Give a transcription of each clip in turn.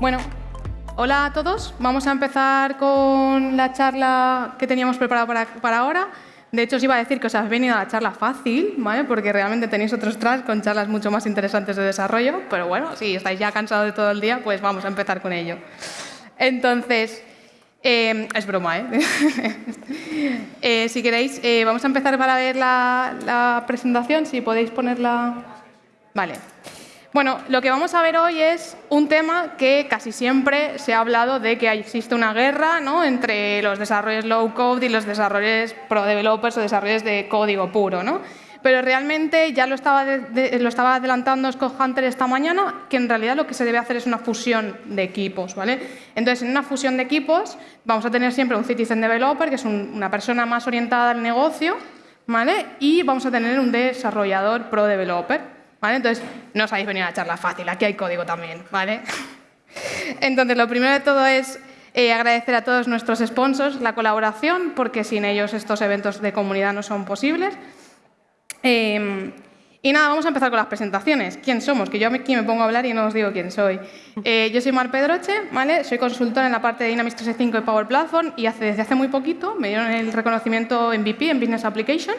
Bueno, hola a todos. Vamos a empezar con la charla que teníamos preparada para, ahora. De hecho, os iba a decir que os habéis venido a la charla fácil, ¿vale? porque realmente tenéis otros tracks con charlas mucho más interesantes de desarrollo, pero bueno, si estáis ya cansados de todo el día, pues vamos a empezar con ello. Entonces, eh, es broma, ¿eh? eh si queréis, eh, vamos a empezar para ver la, la presentación, si podéis ponerla... Vale. Bueno, lo que vamos a ver hoy es un tema que casi siempre se ha hablado de que existe una guerra ¿no? entre los desarrollos low code y los desarrollos pro developers o desarrollos de código puro. ¿no? Pero realmente ya lo estaba, adelantando Scott Hunter esta mañana, que en realidad lo que se debe hacer es una fusión de equipos. ¿vale? Entonces, en una fusión de equipos vamos a tener siempre un citizen developer, que es una persona más orientada al negocio, ¿vale? y vamos a tener un desarrollador pro developer. Entonces, no os habéis venido a la charla fácil, aquí hay código también, ¿vale? Entonces, lo primero de todo es eh, agradecer a todos nuestros sponsors la colaboración, porque sin ellos estos eventos de comunidad no son posibles. Em, y nada, vamos a empezar con las presentaciones. ¿Quién somos? Que yo aquí me pongo a hablar y no os digo quién soy. Eh, yo soy Mar Pedroche, ¿vale? soy consultora en la parte de Dynamics 365 y Power Platform y hace, desde hace muy poquito me dieron el reconocimiento MVP en Business Application.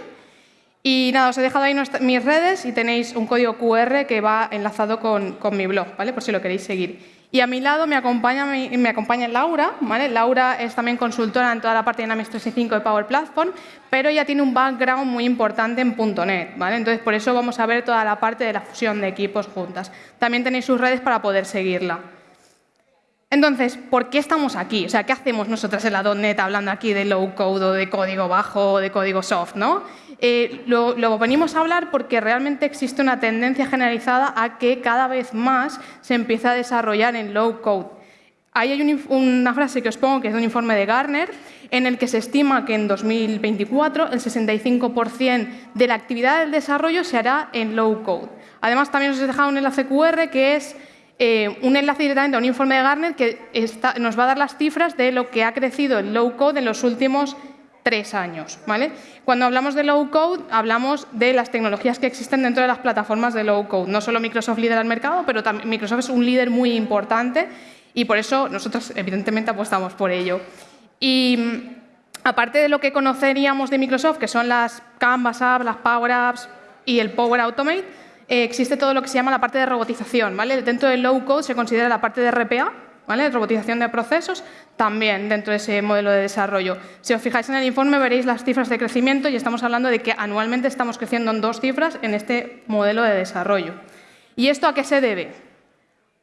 Y nada, os he dejado ahí mis redes y tenéis un código QR que va enlazado con, mi blog, ¿vale? Por si lo queréis seguir. Y a mi lado me acompaña, me acompaña Laura, ¿vale? Laura es también consultora en toda la parte de Dynamics 365 de Power Platform, pero ella tiene un background muy importante en .NET, ¿vale? Entonces, por eso vamos a ver toda la parte de la fusión de equipos juntas. También tenéis sus redes para poder seguirla. Entonces, ¿por qué estamos aquí? O sea, ¿qué hacemos nosotras en la .NET hablando aquí de low code o de código bajo o de código soft? ¿no? Eh, lo, venimos a hablar porque realmente existe una tendencia generalizada a que cada vez más se empiece a desarrollar en low code. Ahí hay una frase que os pongo que es de un informe de Gartner en el que se estima que en 2024 el 65% de la actividad del desarrollo se hará en low code. Además, también os he dejado un enlace QR que es eh, un enlace directamente a un informe de Gartner que nos va a dar las cifras de lo que ha crecido el low code en los últimos tres años. ¿vale? Cuando hablamos de low code, hablamos de las tecnologías que existen dentro de las plataformas de low code. No solo Microsoft lidera el mercado, pero también Microsoft es un líder muy importante y por eso nosotros evidentemente apostamos por ello. Y mm, aparte de lo que conoceríamos de Microsoft, que son las Canvas Apps, las Power Apps y el Power Automate, eh, existe todo lo que se llama la parte de robotización. ¿vale? Dentro del low code se considera la parte de RPA, ¿vale? robotización de procesos, también dentro de ese modelo de desarrollo. Si os fijáis en el informe veréis las cifras de crecimiento y estamos hablando de que anualmente estamos creciendo en dos cifras en este modelo de desarrollo. ¿Y esto a qué se debe?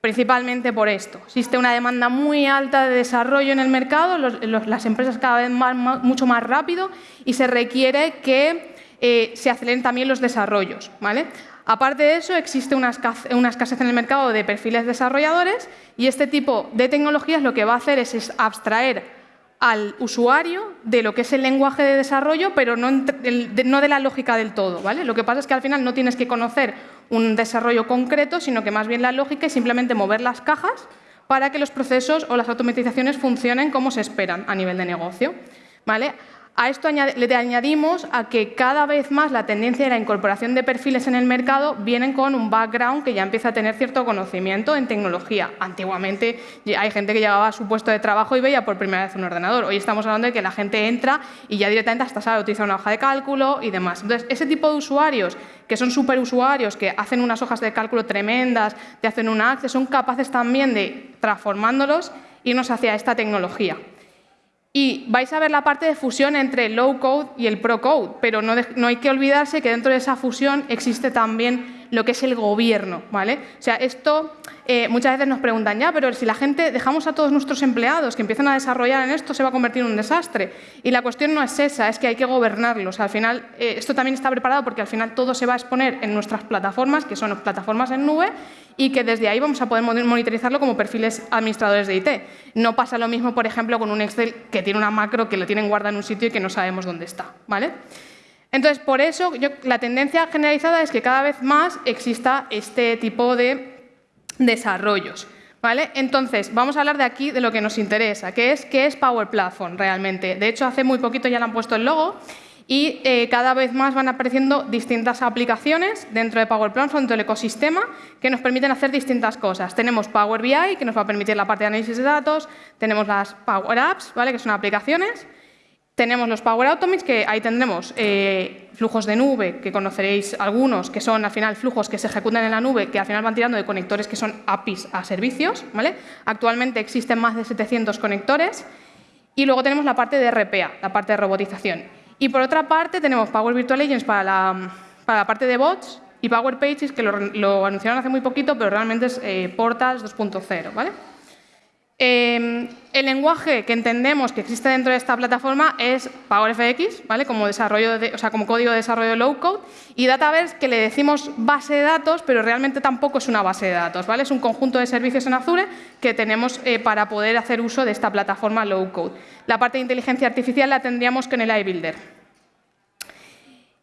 Principalmente por esto. Existe una demanda muy alta de desarrollo en el mercado, las empresas cada vez mucho más rápido y se requiere que eh, se aceleren también los desarrollos. ¿vale? Aparte de eso, existe una escasez en el mercado de perfiles desarrolladores y este tipo de tecnologías lo que va a hacer es abstraer al usuario de lo que es el lenguaje de desarrollo, pero no, de la lógica del todo. ¿vale? Lo que pasa es que al final no tienes que conocer un desarrollo concreto, sino que más bien la lógica es simplemente mover las cajas para que los procesos o las automatizaciones funcionen como se esperan a nivel de negocio. ¿vale? A esto le añadimos a que cada vez más la tendencia de la incorporación de perfiles en el mercado vienen con un background que ya empieza a tener cierto conocimiento en tecnología. Antiguamente hay gente que llegaba a su puesto de trabajo y veía por primera vez un ordenador. Hoy estamos hablando de que la gente entra y ya directamente hasta sabe utilizar una hoja de cálculo y demás. Entonces, ese tipo de usuarios que son superusuarios, que hacen unas hojas de cálculo tremendas, te hacen un access, son capaces también de, transformándolos, irnos hacia esta tecnología. Y vais a ver la parte de fusión entre el low code y el pro code, pero no, no, hay que olvidarse que dentro de esa fusión existe también lo que es el gobierno. ¿vale? O sea, esto eh, muchas veces nos preguntan, ya, pero si la gente dejamos a todos nuestros empleados que empiezan a desarrollar en esto, se va a convertir en un desastre. Y la cuestión no es esa, es que hay que gobernarlos. Al final, eh, esto también está preparado porque al final todo se va a exponer en nuestras plataformas, que son plataformas en nube, y que desde ahí vamos a poder monitorizarlo como perfiles administradores de IT. No pasa lo mismo, por ejemplo, con un Excel que tiene una macro que lo tienen guardada en un sitio y que no sabemos dónde está. ¿vale? Entonces, por eso la tendencia generalizada es que cada vez más exista este tipo de desarrollos. ¿Vale? Entonces, vamos a hablar de aquí de lo que nos interesa, que es qué es Power Platform realmente. De hecho, hace muy poquito ya le han puesto el logo Y eh, cada vez más van apareciendo distintas aplicaciones dentro de Power Platform, dentro del ecosistema, que nos permiten hacer distintas cosas. Tenemos Power BI, que nos va a permitir la parte de análisis de datos, tenemos las Power Apps, ¿vale? que son aplicaciones, tenemos los Power Automate, que ahí tendremos eh, flujos de nube, que conoceréis algunos, que son al final flujos que se ejecutan en la nube, que al final van tirando de conectores que son APIs a servicios. ¿vale? Actualmente existen más de 700 conectores. Y luego tenemos la parte de RPA, la parte de robotización. Y por otra parte tenemos Power Virtual Agents para la, para la parte de bots y Power Pages, que lo, anunciaron hace muy poquito, pero realmente es eh, Portals 2.0. ¿vale? Em, el lenguaje que entendemos que existe dentro de esta plataforma es PowerFX, ¿vale? como, código de desarrollo de low-code, y Dataverse, que le decimos base de datos, pero realmente tampoco es una base de datos. ¿vale? Es un conjunto de servicios en Azure que tenemos eh, para poder hacer uso de esta plataforma low-code. La parte de inteligencia artificial la tendríamos en el iBuilder.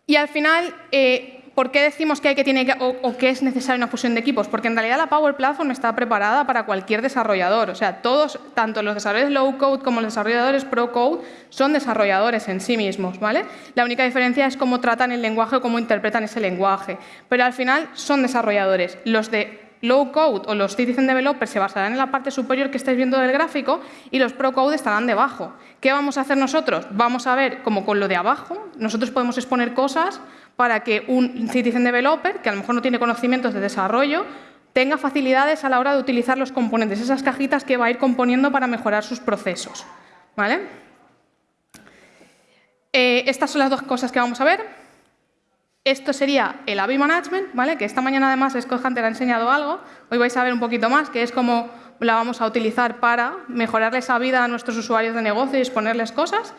Y al final, eh, ¿Por qué decimos que, hay que, tiene o, que es necesaria una fusión de equipos? Porque en realidad la Power Platform está preparada para cualquier desarrollador. O sea, todos, tanto los desarrolladores low code como los desarrolladores pro code, son desarrolladores en sí mismos. ¿vale? La única diferencia es cómo tratan el lenguaje o cómo interpretan ese lenguaje. Pero al final son desarrolladores. Los de low code o los citizen developers se basarán en la parte superior que estáis viendo del gráfico y los pro code estarán debajo. ¿Qué vamos a hacer nosotros? Vamos a ver, como con lo de abajo, nosotros podemos exponer cosas para que un citizen developer, que a lo mejor no tiene conocimientos de desarrollo, tenga facilidades a la hora de utilizar los componentes, esas cajitas que va a ir componiendo para mejorar sus procesos. ¿vale? Eh, estas son las dos cosas que vamos a ver. Esto sería el AVI Management, ¿vale? que esta mañana además Scott Hunter ha enseñado algo. Hoy vais a ver un poquito más, que es cómo la vamos a utilizar para mejorarles la vida a nuestros usuarios de negocio y exponerles cosas.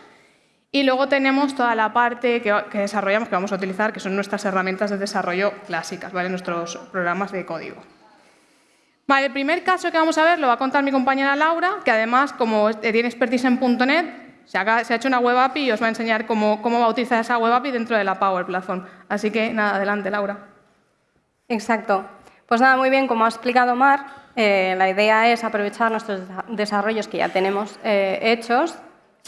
Y luego tenemos toda la parte que, desarrollamos, que vamos a utilizar, que son nuestras herramientas de desarrollo clásicas, ¿vale? nuestros programas de código. Vale, el primer caso que vamos a ver lo va a contar mi compañera Laura, que además, como tiene expertise en .NET, se ha, hecho una web API y os va a enseñar cómo, cómo utilizar esa web API dentro de la Power Platform. Así que, nada, adelante, Laura. Exacto. Pues nada, muy bien, como ha explicado Mar, eh, la idea es aprovechar nuestros desarrollos que ya tenemos eh, hechos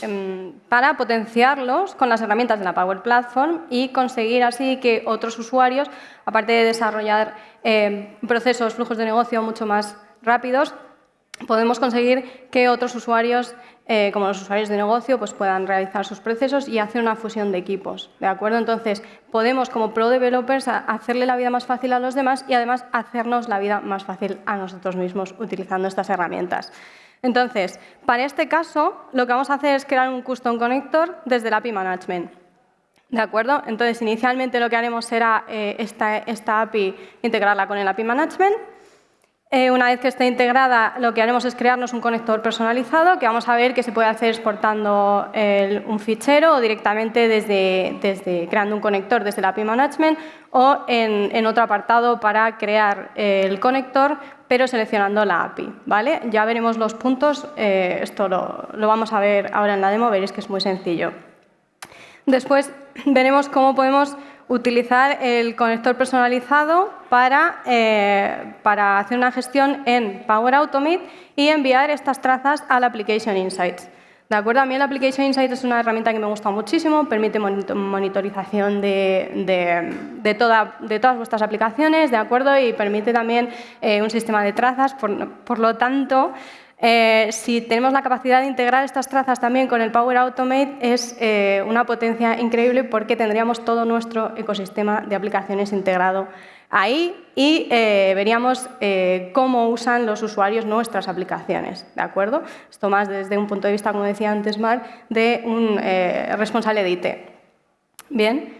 Em, para potenciarlos con las herramientas de la Power Platform y conseguir así que otros usuarios, aparte de desarrollar em, procesos, flujos de negocio mucho más rápidos, podemos conseguir que otros usuarios, eh, como los usuarios de negocio, pues puedan realizar sus procesos y hacer una fusión de equipos. ¿de acuerdo? Entonces, podemos como Pro Developers hacerle la vida más fácil a los demás y además hacernos la vida más fácil a nosotros mismos utilizando estas herramientas. Entonces, para este caso, lo que vamos a hacer es crear un custom connector desde el API Management. ¿De acuerdo? Entonces, inicialmente lo que haremos será eh, esta, API integrarla con el API Management. Eh, una vez que esté integrada, lo que haremos es crearnos un conector personalizado que vamos a ver que se puede hacer exportando un fichero o directamente desde, creando un conector desde el API Management o en, en otro apartado para crear el conector pero seleccionando la API. ¿vale? Ya veremos los puntos, eh, esto lo, vamos a ver ahora en la demo, veréis que es muy sencillo. Después veremos cómo podemos utilizar el conector personalizado para, eh, para hacer una gestión en Power Automate y enviar estas trazas al Application Insights. ¿De acuerdo? A mí el Application Insight es una herramienta que me gusta muchísimo, permite monitorización de, todas vuestras aplicaciones, ¿de acuerdo? Y permite también eh, un sistema de trazas, por, lo tanto, eh, si tenemos la capacidad de integrar estas trazas también con el Power Automate, es eh, una potencia increíble porque tendríamos todo nuestro ecosistema de aplicaciones integrado ahí y eh, veríamos cómo usan los usuarios nuestras aplicaciones. ¿de acuerdo? Esto más desde un punto de vista, como decía antes Mar, de un responsable de IT. Bien.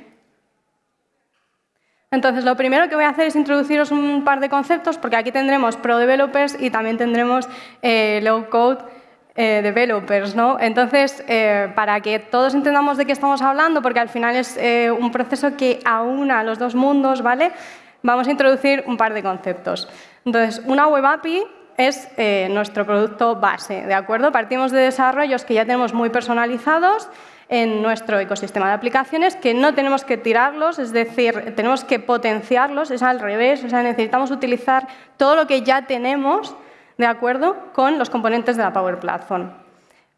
Entonces, lo primero que voy a hacer es introduciros un par de conceptos, porque aquí tendremos Pro Developers y también tendremos Low Code developers. ¿no? Entonces, para que todos entendamos de qué estamos hablando, porque al final es un proceso que aúna los dos mundos, ¿vale? vamos a introducir un par de conceptos. Entonces, una web API es eh, nuestro producto base, ¿de acuerdo? Partimos de desarrollos que ya tenemos muy personalizados en nuestro ecosistema de aplicaciones, que no tenemos que tirarlos, es decir, tenemos que potenciarlos, es al revés, o sea, necesitamos utilizar todo lo que ya tenemos, ¿de acuerdo?, con los componentes de la Power Platform.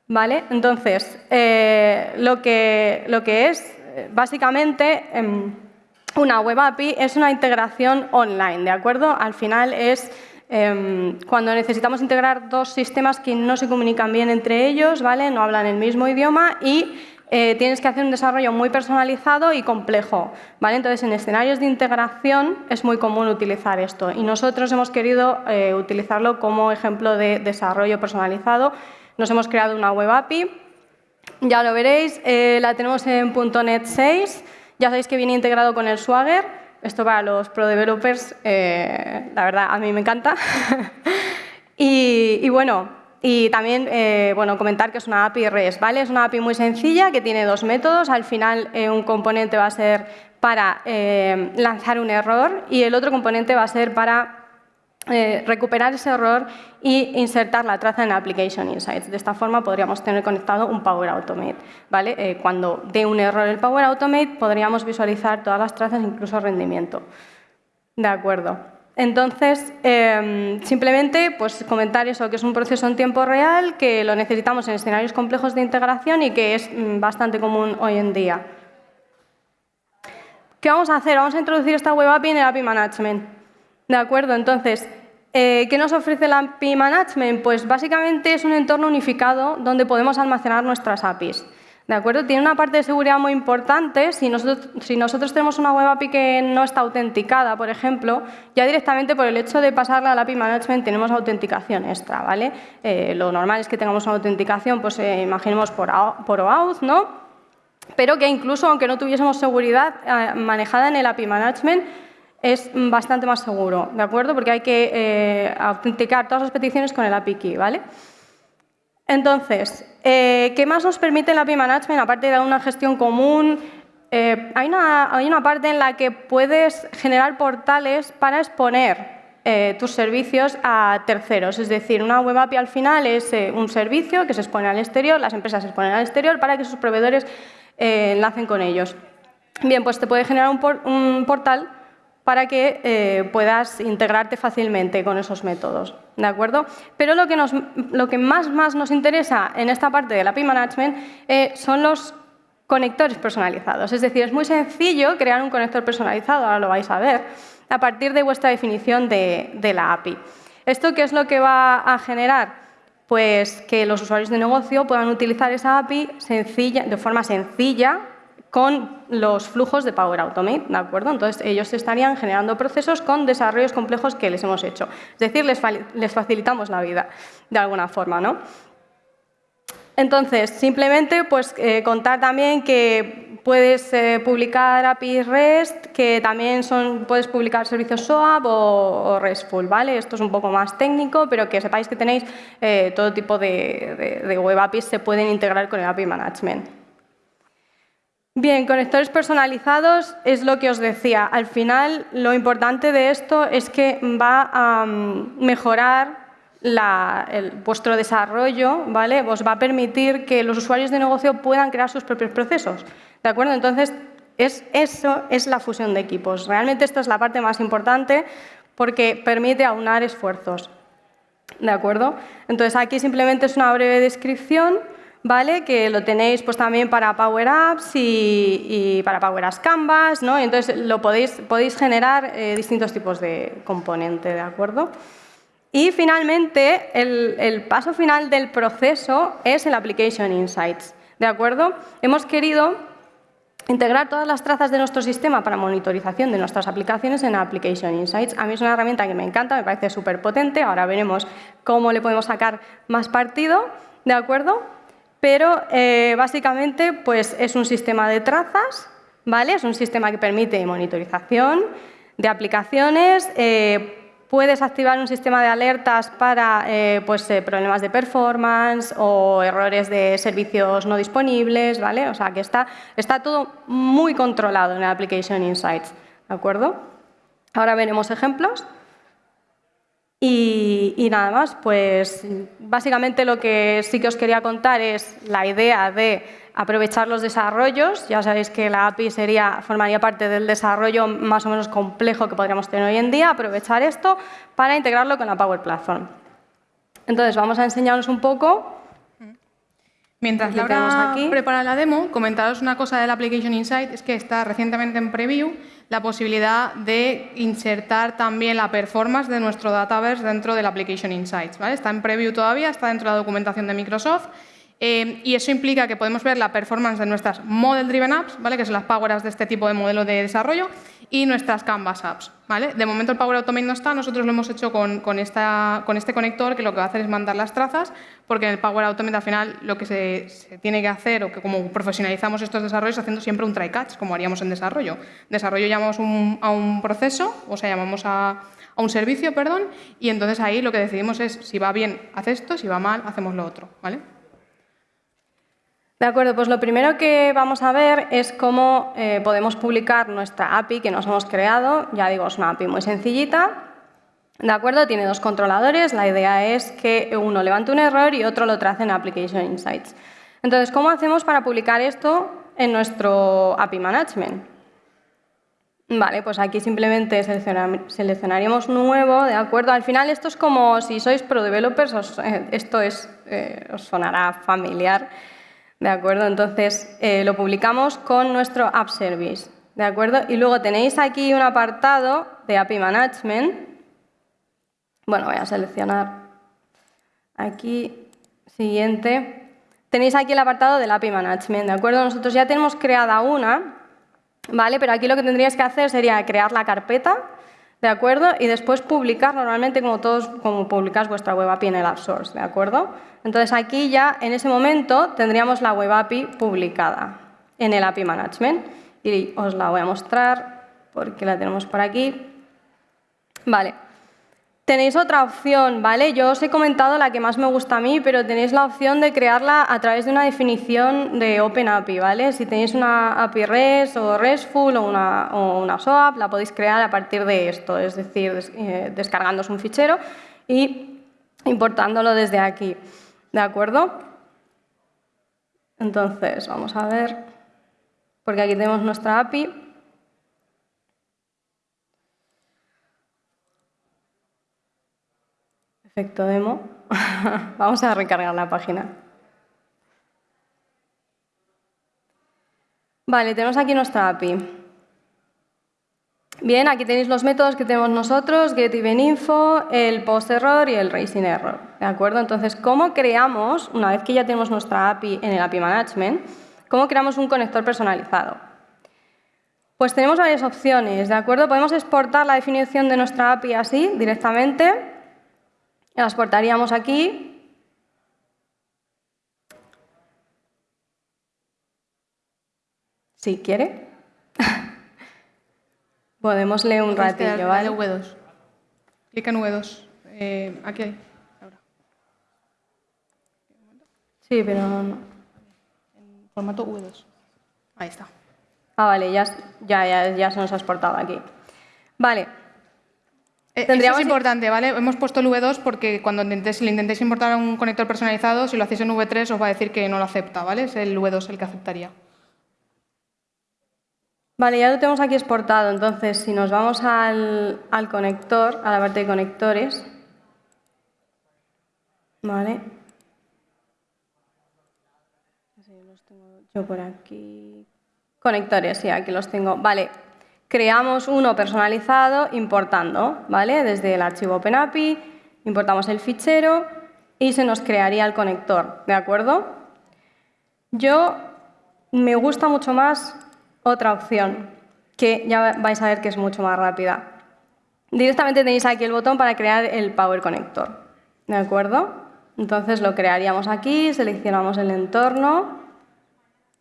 ¿Vale? Entonces, eh, lo, que, lo que es básicamente, em, una web API es una integración online, ¿de acuerdo? Al final es em, cuando necesitamos integrar dos sistemas que no se comunican bien entre ellos, ¿vale? No hablan el mismo idioma y eh, tienes que hacer un desarrollo muy personalizado y complejo. ¿vale? Entonces, en escenarios de integración es muy común utilizar esto y nosotros hemos querido eh, utilizarlo como ejemplo de desarrollo personalizado. Nos hemos creado una web API, ya lo veréis, eh, la tenemos en .NET 6, ya sabéis que viene integrado con el Swagger, esto para los pro developers, la verdad, a mí me encanta. y bueno, y también, eh, bueno, comentar que es una API REST, ¿vale? Es una API muy sencilla que tiene dos métodos. Al final, eh, un componente va a ser para eh, lanzar un error y el otro componente va a ser para recuperar ese error e insertar la traza en Application Insights. De esta forma podríamos tener conectado un Power Automate. ¿vale? cuando dé un error el Power Automate, podríamos visualizar todas las trazas, incluso rendimiento. De acuerdo. Entonces, em, simplemente pues, comentar eso, que es un proceso en tiempo real, que lo necesitamos en escenarios complejos de integración y que es mm, bastante común hoy en día. ¿Qué vamos a hacer? Vamos a introducir esta web API en el API Management. ¿De acuerdo? Entonces, eh, ¿qué nos ofrece el API Management? Pues básicamente es un entorno unificado donde podemos almacenar nuestras APIs. ¿De acuerdo? Tiene una parte de seguridad muy importante. Si nosotros, tenemos una web API que no está autenticada, por ejemplo, ya directamente por el hecho de pasarla al API Management tenemos autenticación extra, ¿vale? Eh, lo normal es que tengamos una autenticación, pues eh, imaginemos por, por OAuth, ¿no? Pero que incluso aunque no tuviésemos seguridad eh, manejada en el API Management, es bastante más seguro, ¿de acuerdo? Porque hay que autenticar todas las peticiones con el API Key, ¿vale? Entonces, eh, ¿qué más nos permite el API Management? Aparte de una gestión común, eh, hay, una, parte en la que puedes generar portales para exponer eh, tus servicios a terceros. Es decir, una web API al final es un servicio que se expone al exterior, las empresas se exponen al exterior para que sus proveedores enlacen con ellos. Bien, pues te puede generar un portal para que puedas integrarte fácilmente con esos métodos. ¿De acuerdo? Pero lo que, nos, lo que más, más nos interesa en esta parte del API Management eh, son los conectores personalizados. Es decir, es muy sencillo crear un conector personalizado, ahora lo vais a ver, a partir de vuestra definición de, de la API. ¿Esto qué es lo que va a generar? Pues que los usuarios de negocio puedan utilizar esa API sencilla, de forma sencilla, con los flujos de Power Automate, ¿de acuerdo? Entonces, ellos estarían generando procesos con desarrollos complejos que les hemos hecho. Es decir, les, facilitamos la vida de alguna forma, ¿no? Entonces, simplemente pues, eh, contar también que puedes eh, publicar API REST, que también son, puedes publicar servicios SOAP o, RESTful, ¿vale? Esto es un poco más técnico, pero que sepáis que tenéis eh, todo tipo de, de web APIs se pueden integrar con el API Management. Bien, conectores personalizados es lo que os decía. Al final, lo importante de esto es que va a mm, mejorar vuestro desarrollo, ¿vale? Os va a permitir que los usuarios de negocio puedan crear sus propios procesos. ¿De acuerdo? Entonces, es, eso es la fusión de equipos. Realmente esta es la parte más importante porque permite aunar esfuerzos. ¿De acuerdo? Entonces, aquí simplemente es una breve descripción ¿vale? que lo tenéis pues, también para Power Apps y, para Power Apps Canvas, ¿no? entonces lo podéis, podéis generar eh, distintos tipos de componente, ¿de acuerdo? Y finalmente, el, el, paso final del proceso es el Application Insights, ¿de acuerdo? Hemos querido integrar todas las trazas de nuestro sistema para monitorización de nuestras aplicaciones en Application Insights. A mí es una herramienta que me encanta, me parece súper potente, ahora veremos cómo le podemos sacar más partido, ¿de acuerdo? Pero eh, básicamente pues, es un sistema de trazas, ¿vale? es un sistema que permite monitorización de aplicaciones, eh, puedes activar un sistema de alertas para eh, pues, problemas de performance o errores de servicios no disponibles, ¿vale? o sea que está, está todo muy controlado en el Application Insights, ¿de acuerdo? Ahora veremos ejemplos. Y, nada más, pues básicamente lo que sí que os quería contar es la idea de aprovechar los desarrollos. Ya sabéis que la API sería, formaría parte del desarrollo más o menos complejo que podríamos tener hoy en día, aprovechar esto para integrarlo con la Power Platform. Entonces, vamos a enseñaros un poco. Mientras Laura aquí. prepara la demo, comentaros una cosa del Application Insight, es que está recientemente en preview la posibilidad de insertar también la performance de nuestro Dataverse dentro del Application Insights. ¿vale? Está en preview todavía, está dentro de la documentación de Microsoft eh, y eso implica que podemos ver la performance de nuestras Model Driven Apps, ¿vale? que son las Power de este tipo de modelo de desarrollo, y nuestras Canvas Apps. ¿vale? De momento el Power Automate no está, nosotros lo hemos hecho con, este conector que lo que va a hacer es mandar las trazas, porque en el Power Automate al final lo que se, tiene que hacer, o que como profesionalizamos estos desarrollos, haciendo siempre un try catch, como haríamos en desarrollo. Desarrollo llamamos a un proceso, o sea, llamamos a, a un servicio, perdón, y entonces ahí lo que decidimos es si va bien, haz esto, si va mal, hacemos lo otro. ¿vale? De acuerdo, pues lo primero que vamos a ver es cómo eh, podemos publicar nuestra API que nos hemos creado. Ya digo, es una API muy sencillita. De acuerdo, tiene dos controladores. La idea es que uno levante un error y otro lo trace en Application Insights. Entonces, ¿cómo hacemos para publicar esto en nuestro API Management? Vale, pues aquí simplemente selecciona- seleccionaríamos nuevo, ¿de acuerdo? Al final esto es como si sois pro developers, os- eh, esto es, eh, os sonará familiar, ¿de acuerdo? Entonces eh, lo publicamos con nuestro App Service, ¿de acuerdo? Y luego tenéis aquí un apartado de API Management. Bueno, voy a seleccionar aquí, siguiente. Tenéis aquí el apartado del API Management, ¿de acuerdo? Nosotros ya tenemos creada una, ¿vale? Pero aquí lo que tendríais que hacer sería crear la carpeta, ¿de acuerdo? Y después publicar normalmente como todos, como publicáis vuestra web API en el App Source, ¿de acuerdo? Entonces aquí ya, en ese momento, tendríamos la web API publicada en el API Management. Y os la voy a mostrar porque la tenemos por aquí. Vale. Tenéis otra opción, ¿vale? Yo os he comentado la que más me gusta a mí, pero tenéis la opción de crearla a través de una definición de OpenAPI, ¿vale? Si tenéis una API REST o RESTful o una, una SOAP, la podéis crear a partir de esto, es decir, des- eh, un fichero y importándolo desde aquí, ¿de acuerdo? Entonces, vamos a ver, porque aquí tenemos nuestra API. Efecto demo. Vamos a recargar la página. Vale, tenemos aquí nuestra API. Bien, aquí tenéis los métodos que tenemos nosotros, getEventInfo, el post-error y el raising error. ¿De acuerdo? Entonces, ¿cómo creamos, una vez que ya tenemos nuestra API en el API Management, cómo creamos un conector personalizado? Pues tenemos varias opciones, ¿de acuerdo? Podemos exportar la definición de nuestra API así, directamente. La exportaríamos aquí. Si quiere. Podemos leer un ratillo, ¿vale? V2. Clica en V2. Eh, aquí hay. Ahora. Sí, pero no. Formato V2. Ahí está. Ah, vale, ya, ya, ya, ya se nos ha exportado aquí. Vale, Eso Tendríamos- es importante, ¿vale? Hemos puesto el V2 porque cuando intentéis, le intentéis importar un conector personalizado, si lo hacéis en V3 os va a decir que no lo acepta, ¿vale? Es el V2 el que aceptaría. Vale, ya lo tenemos aquí exportado. Entonces, si nos vamos al, al conector, a la parte de conectores. Vale. Yo por aquí. Conectores, sí, aquí los tengo. Vale. Creamos uno personalizado importando, ¿vale? Desde el archivo OpenAPI, importamos el fichero y se nos crearía el conector, ¿de acuerdo? Yo me gusta mucho más otra opción, que ya vais a ver que es mucho más rápida. Directamente tenéis aquí el botón para crear el Power Connector, ¿de acuerdo? Entonces lo crearíamos aquí, seleccionamos el entorno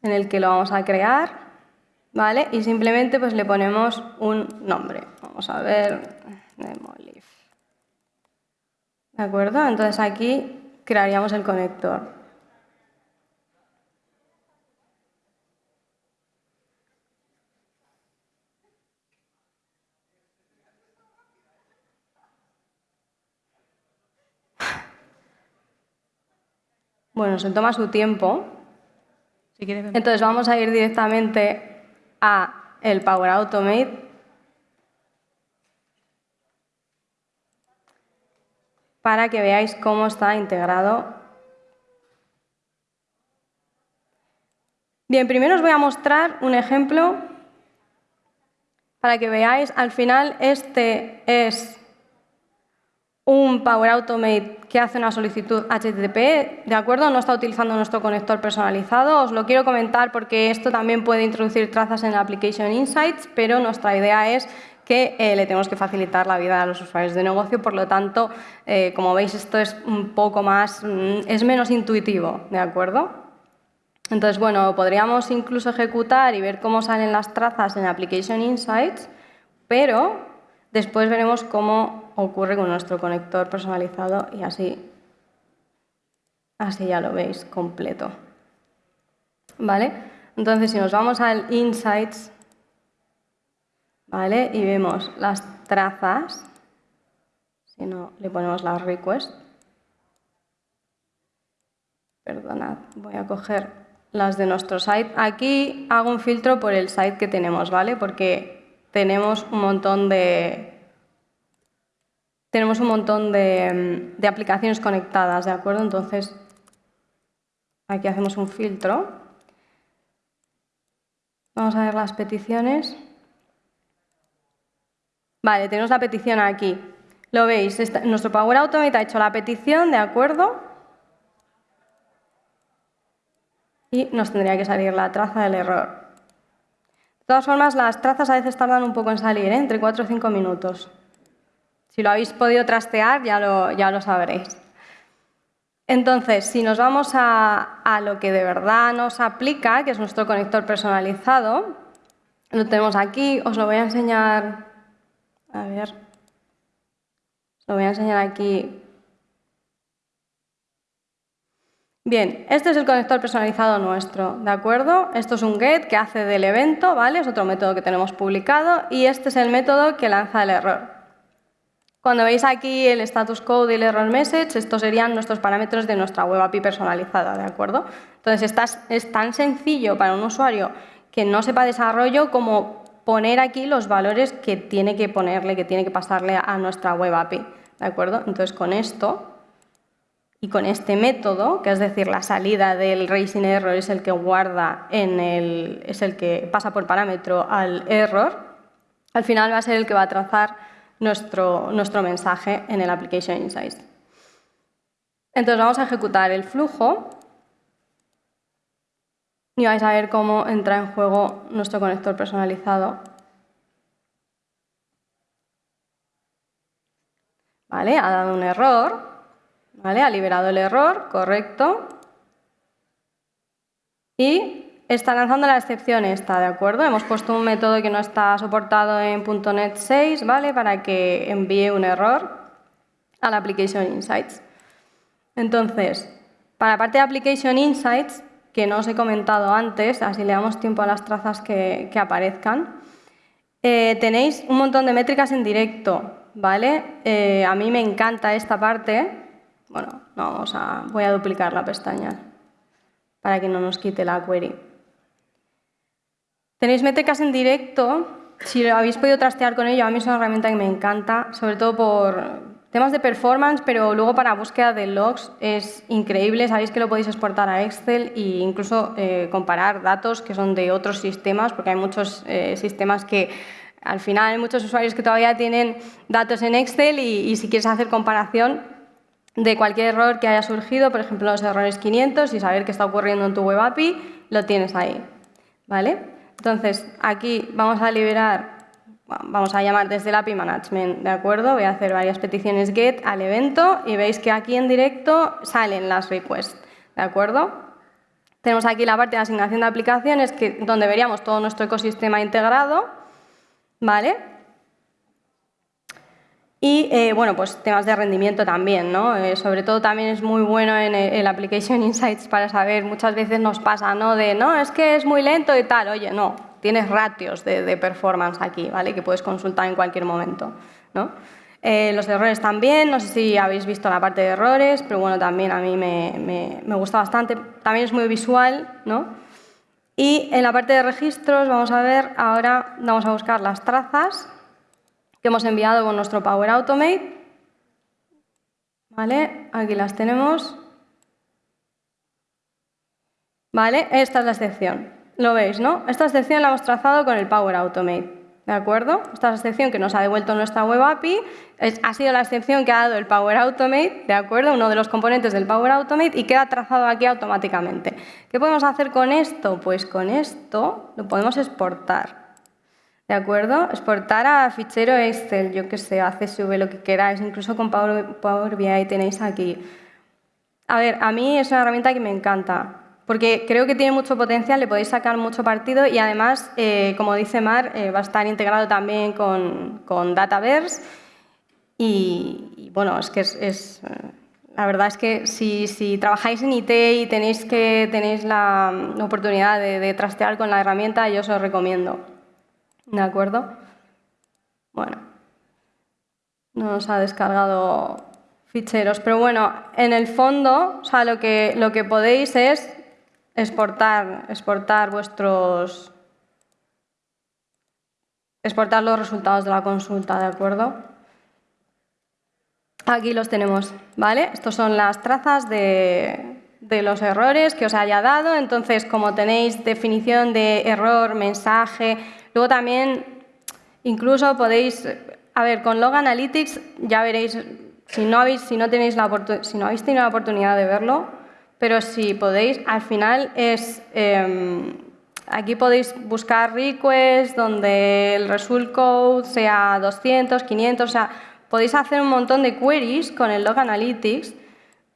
en el que lo vamos a crear, ¿vale? Y simplemente pues le ponemos un nombre. Vamos a ver, Demolif. ¿De acuerdo? Entonces aquí crearíamos el conector. Bueno, se toma su tiempo. Entonces vamos a ir directamente a el Power Automate. Para que veáis cómo está integrado Bien, primero os voy a mostrar un ejemplo para que veáis. Al final, este es un Power Automate que hace una solicitud HTTP, ¿de acuerdo? No está utilizando nuestro conector personalizado. Os lo quiero comentar porque esto también puede introducir trazas en Application Insights, pero nuestra idea es que eh, le tenemos que facilitar la vida a los usuarios de negocio, por lo tanto, eh, como veis, esto es un poco más, mm, es menos intuitivo, ¿de acuerdo? Entonces, bueno, podríamos incluso ejecutar y ver cómo salen las trazas en Application Insights, pero después veremos cómo ocurre con nuestro conector personalizado y así, así ya lo veis completo. ¿Vale? Entonces, si nos vamos al Insights, ¿vale? Y vemos las trazas, si no le ponemos la request, perdonad, voy a coger las de nuestro site. Aquí hago un filtro por el site que tenemos, ¿vale? Porque tenemos un montón de tenemos un montón de, de aplicaciones conectadas, ¿de acuerdo? Entonces, aquí hacemos un filtro. Vamos a ver las peticiones. Vale, tenemos la petición aquí. Lo veis, nuestro Power Automate ha hecho la petición, ¿de acuerdo? Y nos tendría que salir la traza del error. De todas formas, las trazas a veces tardan un poco en salir, ¿eh? entre 4 o 5 minutos. Si lo habéis podido trastear, ya lo, ya lo sabréis. Entonces, si nos vamos a, a, lo que de verdad nos aplica, que es nuestro conector personalizado, lo tenemos aquí, os lo voy a enseñar a ver. Lo voy a enseñar aquí. Bien, este es el conector personalizado nuestro, ¿de acuerdo? Esto es un get que hace del evento, ¿vale? Es otro método que tenemos publicado y este es el método que lanza el error. Cuando veis aquí el status code y el error message, estos serían nuestros parámetros de nuestra web API personalizada, ¿de acuerdo? Entonces, es tan sencillo para un usuario que no sepa desarrollo como poner aquí los valores que tiene que ponerle, que tiene que pasarle a nuestra web API. ¿De acuerdo? Entonces, con esto y con este método, que es decir, la salida del raising error es el que guarda en el, es el que pasa por parámetro al error, al final va a ser el que va a trazar nuestro, nuestro mensaje en el Application Insights. Entonces vamos a ejecutar el flujo y vais a ver cómo entra en juego nuestro conector personalizado. ¿Vale? Ha dado un error, ¿vale? Ha liberado el error, correcto. Y está lanzando la excepción esta, ¿de acuerdo? Hemos puesto un método que no está soportado en .NET 6, ¿vale? Para que envíe un error a la Application Insights. Entonces, para la parte de Application Insights, que no os he comentado antes, así le damos tiempo a las trazas que, aparezcan. Eh, tenéis un montón de métricas en directo, ¿vale? Eh, a mí me encanta esta parte. Bueno, vamos a, voy a duplicar la pestaña para que no nos quite la query. Tenéis métricas en directo. Si lo habéis podido trastear con ello, a mí es una herramienta que me encanta, sobre todo por Temas de performance, pero luego para búsqueda de logs es increíble. Sabéis que lo podéis exportar a Excel e incluso eh, comparar datos que son de otros sistemas, porque hay muchos eh, sistemas que al final hay muchos usuarios que todavía tienen datos en Excel y, si quieres hacer comparación de cualquier error que haya surgido, por ejemplo los errores 500 y saber qué está ocurriendo en tu web API, lo tienes ahí. ¿vale? Entonces, aquí vamos a liberar vamos a llamar desde el API Management, ¿de acuerdo? Voy a hacer varias peticiones GET al evento y veis que aquí en directo salen las requests, ¿de acuerdo? Tenemos aquí la parte de asignación de aplicaciones, que, donde veríamos todo nuestro ecosistema integrado, ¿vale? Y, eh, bueno, pues temas de rendimiento también, ¿no? Eh, sobre todo también es muy bueno en el, Application Insights para saber, muchas veces nos pasa, ¿no? De, no, es que es muy lento y tal. Oye, no, tienes ratios de, performance aquí, ¿vale? Que puedes consultar en cualquier momento, ¿no? Eh, los errores también, no sé si habéis visto la parte de errores, pero bueno, también a mí me, me, gusta bastante. También es muy visual, ¿no? Y en la parte de registros, vamos a ver, ahora vamos a buscar las trazas que hemos enviado con nuestro Power Automate. ¿Vale? Aquí las tenemos. ¿Vale? Esta es la excepción. lo veis, ¿no? Esta sección la hemos trazado con el Power Automate. ¿De acuerdo? Esta es la sección que nos ha devuelto nuestra Web API. ha sido la excepción que ha dado el Power Automate, ¿de acuerdo? Uno de los componentes del Power Automate y queda trazado aquí automáticamente. ¿Qué podemos hacer con esto? Pues con esto lo podemos exportar. ¿De acuerdo? Exportar a fichero Excel, yo que sé, a CSV, lo que queráis, incluso con Power, Power BI tenéis aquí. A ver, a mí es una herramienta que me encanta porque creo que tiene mucho potencial, le podéis sacar mucho partido y además, eh, como dice Mar, eh, va a estar integrado también con, con Dataverse y, bueno, es que es, la verdad es que si, trabajáis en IT y tenéis, que, tenéis la, oportunidad de, trastear con la herramienta, yo os lo recomiendo. ¿De acuerdo? Bueno, no nos ha descargado ficheros, pero bueno, en el fondo, o sea, lo que, lo que podéis es exportar, exportar vuestros exportar los resultados de la consulta, ¿de acuerdo? Aquí los tenemos, ¿vale? Estos son las trazas de, de los errores que os haya dado. Entonces, como tenéis definición de error, mensaje, luego también incluso podéis, a ver, con Log Analytics ya veréis, si no, habéis, si no, tenéis la si no habéis tenido la oportunidad de verlo, pero si podéis, al final es... Em, aquí podéis buscar requests donde el result code sea 200, 500, o sea, podéis hacer un montón de queries con el Log Analytics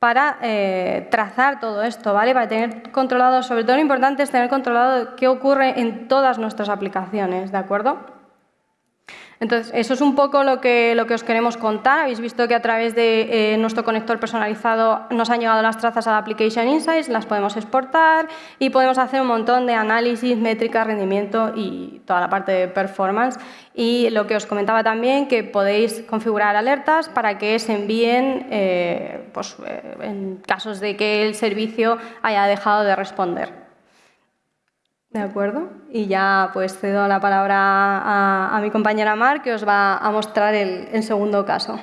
para eh, trazar todo esto, ¿vale? Para tener controlado, sobre todo lo importante es tener controlado qué ocurre en todas nuestras aplicaciones, ¿de acuerdo? Entonces, eso es un poco lo que, lo que os queremos contar. Habéis visto que a través de eh, nuestro conector personalizado nos han llegado las trazas a la Application Insights, las podemos exportar y podemos hacer un montón de análisis, métrica, rendimiento y toda la parte de performance. Y lo que os comentaba también, que podéis configurar alertas para que se envíen eh, pues, eh, en casos de que el servicio haya dejado de responder. De acuerdo. Y ya pues cedo la palabra a, mi compañera Mar, que os va a mostrar el, segundo caso.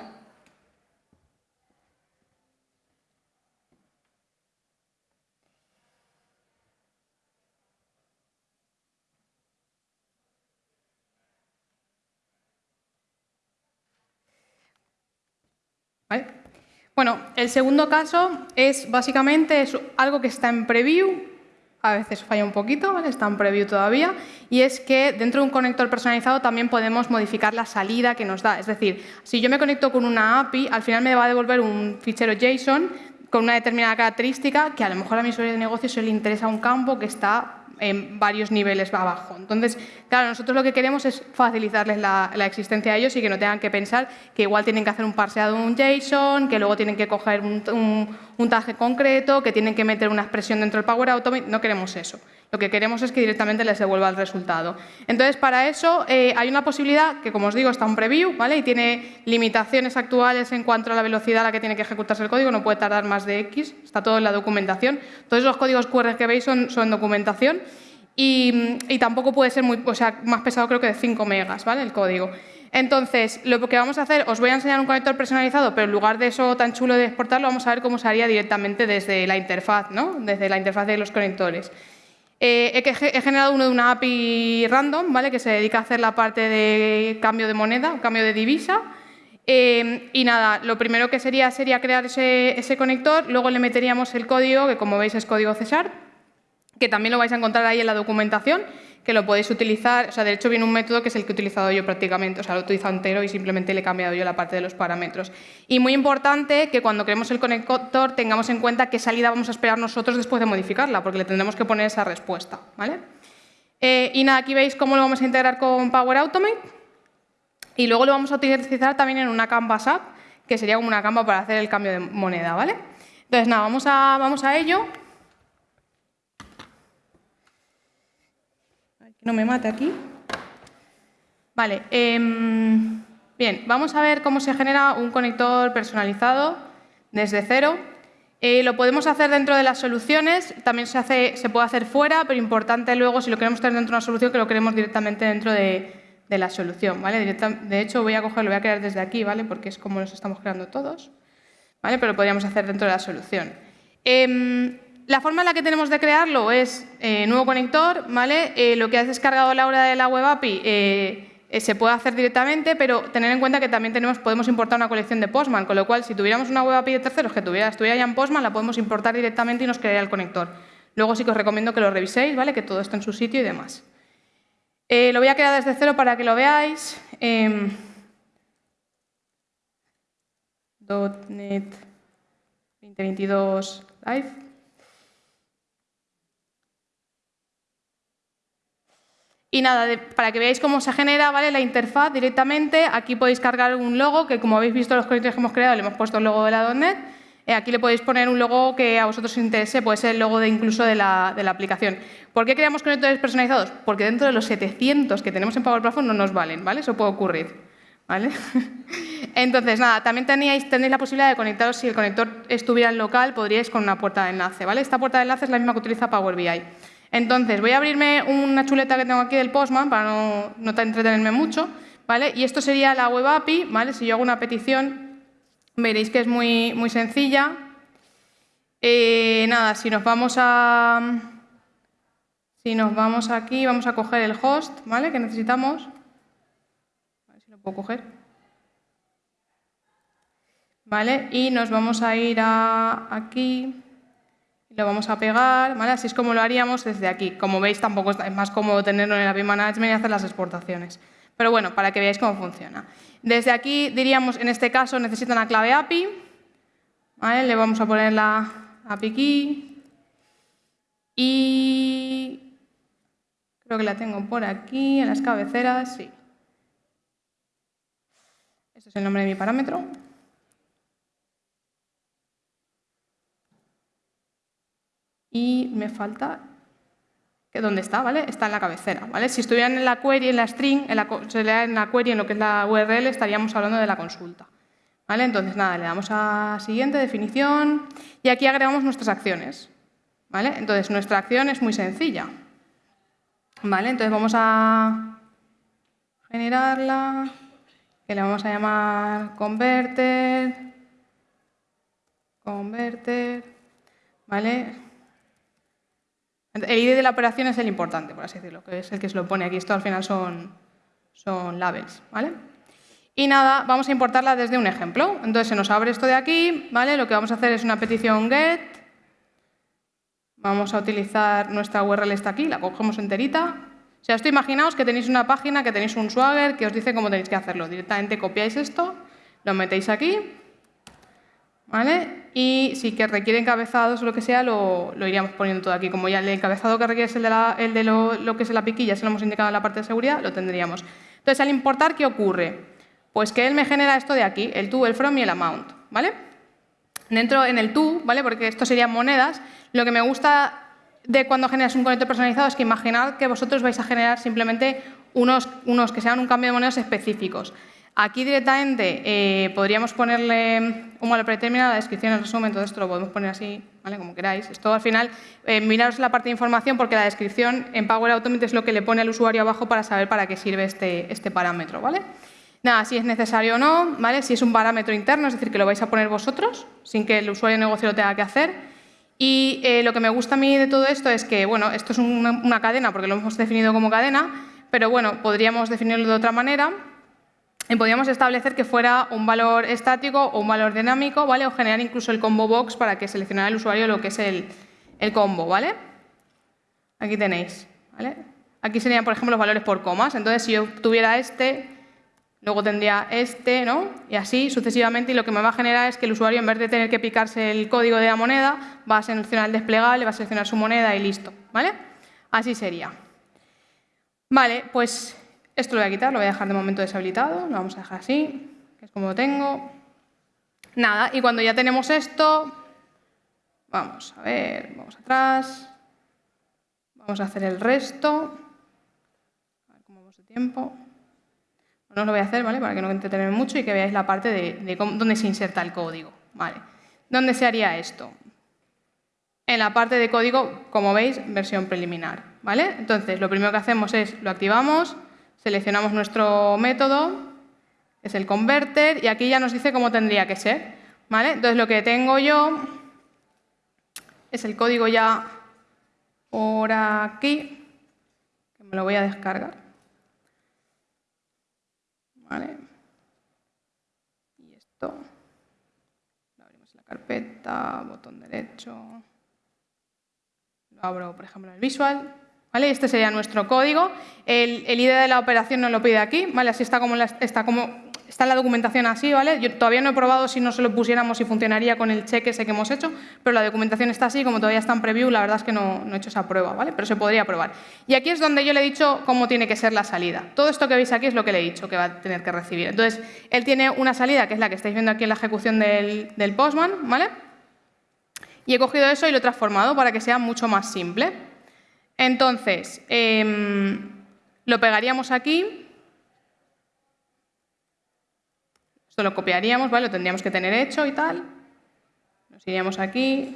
Bueno, el segundo caso es básicamente es algo que está en preview, a veces falla un poquito, ¿vale? está en preview todavía, y es que dentro de un conector personalizado también podemos modificar la salida que nos da. Es decir, si yo me conecto con una API, al final me va a devolver un fichero JSON con una determinada característica que a lo mejor a mi usuario de negocio se le interesa un campo que está en varios niveles abajo. Entonces, claro, nosotros lo que queremos es facilitarles la, existencia a ellos y que no tengan que pensar que igual tienen que hacer un parseado de un JSON, que luego tienen que coger un, un, tag concreto, que tienen que meter una expresión dentro del Power Automate. No queremos eso. Lo que queremos es que directamente les devuelva el resultado. Entonces, para eso eh, hay una posibilidad que, como os digo, está en preview ¿vale? y tiene limitaciones actuales en cuanto a la velocidad a la que tiene que ejecutarse el código. No puede tardar más de X. Está todo en la documentación. Todos los códigos QR que veis son, son documentación y, tampoco puede ser muy, o sea, más pesado creo que de 5 megas, ¿vale? El código. Entonces, lo que vamos a hacer, os voy a enseñar un conector personalizado, pero en lugar de eso tan chulo de exportarlo, vamos a ver cómo se haría directamente desde la interfaz, ¿no? Desde la interfaz de los conectores. Eh, he, generado uno de una API random, ¿vale? Que se dedica a hacer la parte de cambio de moneda, cambio de divisa. Eh, y nada, lo primero que sería sería crear ese, ese conector, luego le meteríamos el código, que como veis es código Cesar, que también lo vais a encontrar ahí en la documentación, que lo podéis utilizar, o sea, de hecho viene un método que es el que he utilizado yo prácticamente, o sea, lo he utilizado entero y simplemente le he cambiado yo la parte de los parámetros. Y muy importante que cuando creemos el conector tengamos en cuenta qué salida vamos a esperar nosotros después de modificarla, porque le tendremos que poner esa respuesta, ¿vale? Eh, y nada, aquí veis cómo lo vamos a integrar con Power Automate y luego lo vamos a utilizar también en una Canvas App, que sería como una Canva para hacer el cambio de moneda, ¿vale? Entonces, nada, vamos a, vamos a ello. No me mate aquí. Vale, em, bien, vamos a ver cómo se genera un conector personalizado desde cero. Eh, lo podemos hacer dentro de las soluciones, también se, puede hacer fuera, pero importante luego, si lo queremos tener dentro de una solución, que lo queremos directamente dentro de, la solución. ¿vale? de hecho, voy a cogerlo, voy a crear desde aquí, ¿vale? porque es como nos estamos creando todos, ¿vale? pero lo podríamos hacer dentro de la solución. Em, La forma en la que tenemos de crearlo es eh, nuevo conector, ¿vale? Eh, lo que has descargado la hora de la web API eh, se puede hacer directamente, pero tener en cuenta que también tenemos, podemos importar una colección de Postman, con lo cual si tuviéramos una web API de terceros que tuviera, estuviera ya en Postman, la podemos importar directamente y nos crearía el conector. Luego sí que os recomiendo que lo reviséis, ¿vale? Que todo esté en su sitio y demás. lo voy a crear desde cero para que lo veáis. Em, .NET 2022 Live. Y nada, para que veáis cómo se genera ¿vale? la interfaz directamente, aquí podéis cargar un logo, que como habéis visto los conectores que hemos creado, le hemos puesto el logo de la .NET. Eh, aquí le podéis poner un logo que a vosotros os interese, puede ser el logo de incluso de la, aplicación. ¿Por qué creamos conectores personalizados? Porque dentro de los 700 que tenemos en Power Platform no nos valen, ¿vale? Eso puede ocurrir. ¿Vale? Entonces, nada, también tenéis, tenéis la posibilidad de conectaros, si el conector estuviera en local, podríais con una puerta de enlace, ¿vale? Esta puerta de enlace es la misma que utiliza Power BI. Entonces, voy a abrirme una chuleta que tengo aquí del Postman para no, entretenerme mucho, ¿vale? Y esto sería la web API, ¿vale? Si yo hago una petición, veréis que es muy, muy sencilla. Eh, nada, si nos vamos a... Si nos vamos aquí, vamos a coger el host, ¿vale? Que necesitamos. A ver si lo puedo coger. ¿Vale? Y nos vamos a ir a aquí lo vamos a pegar, ¿vale? Así es como lo haríamos desde aquí. Como veis, tampoco es más cómodo tenerlo en el API Management y hacer las exportaciones. Pero bueno, para que veáis cómo funciona. Desde aquí diríamos, en este caso, necesita una clave API. Le vamos a poner la API key. Y creo que la tengo por aquí, en las cabeceras, sí. Este es el nombre de mi parámetro. Y me falta ¿Dónde está? ¿vale? Está en la cabecera. ¿vale? Si estuvieran en la query, en la string, en la, en la query, en lo que es la URL, estaríamos hablando de la consulta. ¿vale? Entonces, nada, le damos a siguiente, definición, y aquí agregamos nuestras acciones. ¿vale? Entonces, nuestra acción es muy sencilla. ¿vale? Entonces, vamos a generarla, que le vamos a llamar converter, converter, ¿vale? El ID de la operación es el importante, por así decirlo, que es el que se lo pone aquí. Esto al final son, son labels, ¿vale? Y nada, vamos a importarla desde un ejemplo. Entonces se nos abre esto de aquí, ¿vale? Lo que vamos a hacer es una petición get. Vamos a utilizar nuestra URL está aquí, la cogemos enterita. O sea, esto imaginaos que tenéis una página, que tenéis un Swagger que os dice cómo tenéis que hacerlo. Directamente copiáis esto, lo metéis aquí ¿vale? Y si que requiere encabezados o lo que sea, lo, iríamos poniendo todo aquí. Como ya el encabezado que requiere es el de, el de lo, que es la piquilla, se lo hemos indicado en la parte de seguridad, lo tendríamos. Entonces, al importar, ¿qué ocurre? Pues que él me genera esto de aquí, el to, el from y el amount, ¿vale? Dentro, en el to, ¿vale? Porque esto serían monedas, lo que me gusta de cuando generas un conector personalizado es que imaginad que vosotros vais a generar simplemente unos, unos que sean un cambio de monedas específicos. Aquí directamente eh, podríamos ponerle un valor predeterminado, la descripción, el resumen, todo esto lo podemos poner así, ¿vale? como queráis. Esto al final, eh, miraros la parte de información porque la descripción en Power Automate es lo que le pone al usuario abajo para saber para qué sirve este, este parámetro. ¿vale? Nada, si es necesario o no, ¿vale? si es un parámetro interno, es decir, que lo vais a poner vosotros sin que el usuario de negocio lo tenga que hacer. Y eh, lo que me gusta a mí de todo esto es que, bueno, esto es una, una cadena porque lo hemos definido como cadena, pero bueno, podríamos definirlo de otra manera y podríamos establecer que fuera un valor estático o un valor dinámico, ¿vale? O generar incluso el combo box para que seleccionara el usuario lo que es el, combo, ¿vale? Aquí tenéis, ¿vale? Aquí serían, por ejemplo, los valores por comas. Entonces, si yo tuviera este, luego tendría este, ¿no? Y así sucesivamente, y lo que me va a generar es que el usuario, en vez de tener que picarse el código de la moneda, va a seleccionar el desplegable, va a seleccionar su moneda y listo, ¿vale? Así sería. Vale, pues esto lo voy a quitar, lo voy a dejar de momento deshabilitado, lo vamos a dejar así, que es como lo tengo. Nada, y cuando ya tenemos esto, vamos a ver, vamos atrás, vamos a hacer el resto, a ver cómo vamos de tiempo. No lo voy a hacer, ¿vale? Para que no entretengan mucho y que veáis la parte de, dónde se inserta el código, ¿vale? ¿Dónde se haría esto? En la parte de código, como veis, versión preliminar, ¿vale? Entonces, lo primero que hacemos es, lo activamos, Seleccionamos nuestro método, es el converter, y aquí ya nos dice cómo tendría que ser. ¿vale? Entonces, lo que tengo yo es el código ya por aquí, que me lo voy a descargar. ¿Vale? Y esto, lo abrimos en la carpeta, botón derecho, lo abro, por ejemplo, en el visual. Este sería nuestro código. El, el ID de la operación nos lo pide aquí. Así está como, está como Está en la documentación así, ¿vale? Yo todavía no he probado si no se lo pusiéramos si funcionaría con el check ese que hemos hecho, pero la documentación está así, como todavía está en preview, la verdad es que no, he hecho esa prueba, ¿vale? Pero se podría probar. Y aquí es donde yo le he dicho cómo tiene que ser la salida. Todo esto que veis aquí es lo que le he dicho que va a tener que recibir. Entonces, él tiene una salida, que es la que estáis viendo aquí en la ejecución del, postman, ¿vale? Y he cogido eso y lo he transformado para que sea mucho más simple. Entonces, em, lo pegaríamos aquí Esto lo copiaríamos, ¿vale? Lo tendríamos que tener hecho y tal. Nos iríamos aquí,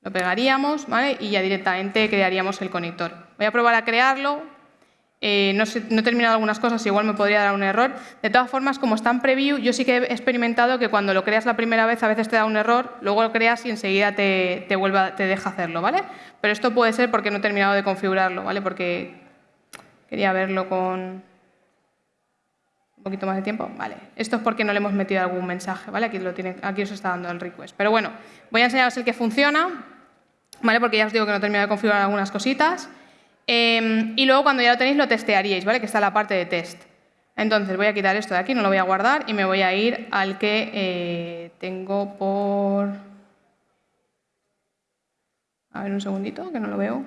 lo pegaríamos, ¿vale? Y ya directamente crearíamos el conector. Voy a probar a crearlo. Eh, no, he terminado algunas cosas, igual me podría dar un error. De todas formas, como está en preview, yo sí que he experimentado que cuando lo creas la primera vez a veces te da un error, luego lo creas y enseguida te deja hacerlo, ¿vale? Pero esto puede ser porque no he terminado de configurarlo, ¿vale? Porque quería verlo con, un poquito más de tiempo. Vale. Esto es porque no le hemos metido algún mensaje, ¿vale? Aquí, lo tiene, aquí os está dando el request. Pero bueno, voy a enseñaros el que funciona, ¿vale? Porque ya os digo que no he terminado de configurar algunas cositas. Em, y luego cuando ya lo tenéis lo testearíais, ¿vale? Que está la parte de test. Entonces voy a quitar esto de aquí, no lo voy a guardar y me voy a ir al que eh, tengo por... A ver un segundito, que no lo veo.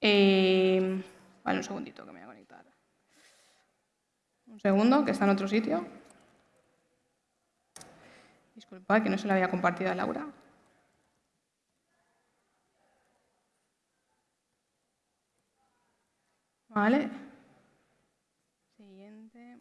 Eh, vale, un segundito que me un segundo, que está en otro sitio. Disculpad que no se lo había compartido a Laura. Vale. Siguiente.